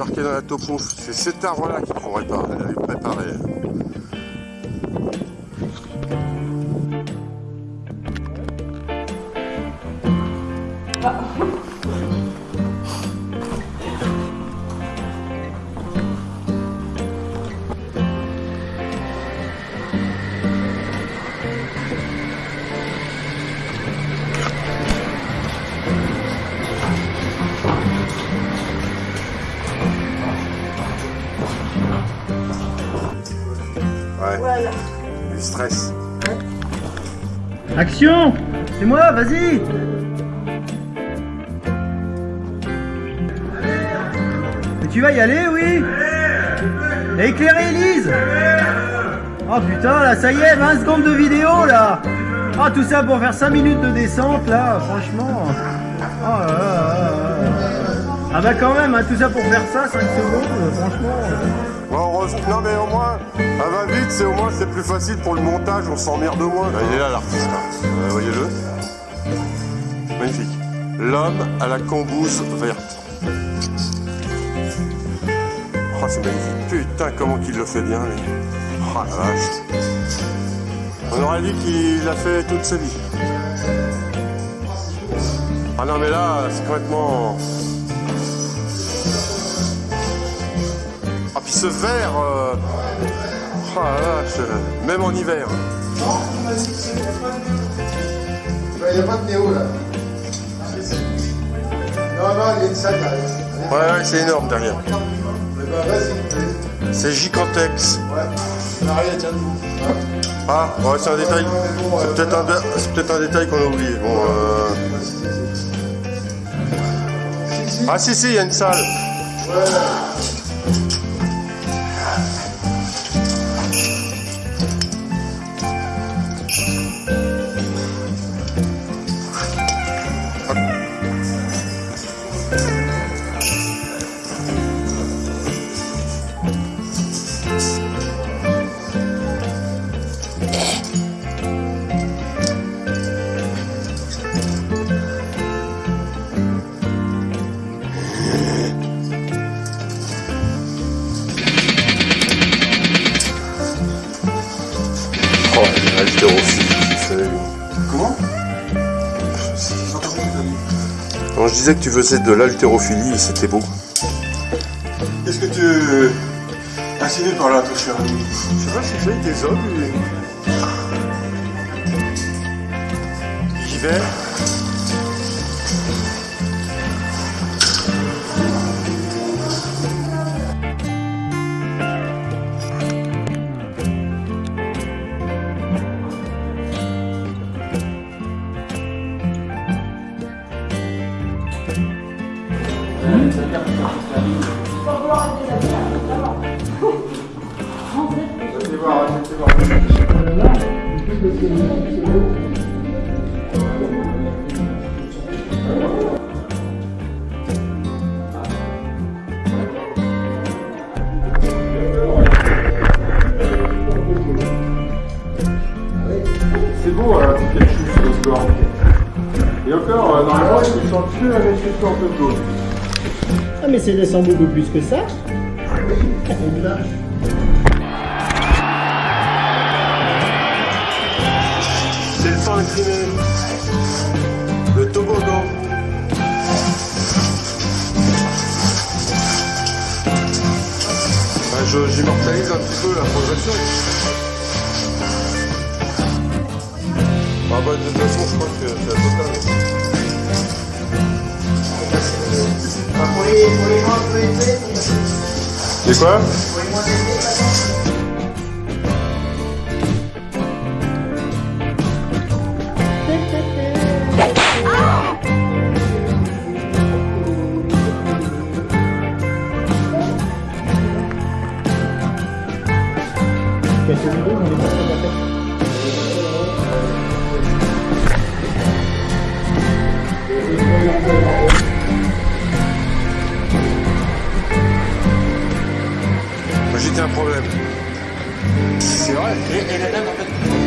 marqué dans la topo. C'est cet arbre-là qu'il faut réparer, préparer. Ouais, Voilà. Du stress. Action! C'est moi, vas-y! Mais tu vas y aller, oui! Et éclairer Elise! Oh putain, là, ça y est, 20 secondes de vidéo, là! Ah, tout ça pour faire 5 minutes de descente, là, franchement! Oh là là. Ah bah quand même, hein, tout ça pour faire ça, 5 secondes, euh, franchement... Bon, heureusement- non mais au moins, ça va vite, c'est au moins c'est plus facile pour le montage, on s'emmerde moins. Là, il est là l'artiste, là. Euh, voyez-le Magnifique. L'homme à la cambousse verte. Oh, c'est magnifique. Putain, comment qu'il le fait bien, lui. Oh la vache. On aurait dit qu'il l'a fait toute sa vie. Ah non, mais là, c'est complètement... Ah, puis ce vert... euh, Oh la vache, euh, même en hiver. Il n'y a pas de néo là. Non, non, il y a une salle derrière. Ouais, ouais, c'est énorme derrière. Eh ben. C'est Gigantex. Ouais. Ah, ouais, c'est un détail. C'est peut-être un, dé- c'est peut-être un détail qu'on a oublié. Bon, euh... Ah si, si, il y a une salle. Comment Non, je disais que tu faisais de l'haltérophilie et c'était beau. Qu'est-ce que tu insinues par là, toi, cher ami Je sais pas s'il fait des hommes. L'hiver. Voir, allez voir. C'est beau, hein, quelque chose le score. Et encore, euh, normalement, ils sont plus avec ce score de jaune. Ah mais c'est descend beaucoup plus que ça C'est le sang. Le toboggan. Je- J'immortalise un petit peu la progression. Ah bah, de toute façon, je crois que c'est la totale. Pour les, pour les moins peu élevés, C'est J'étais un problème. C'est vrai. Et, et la dame, en fait,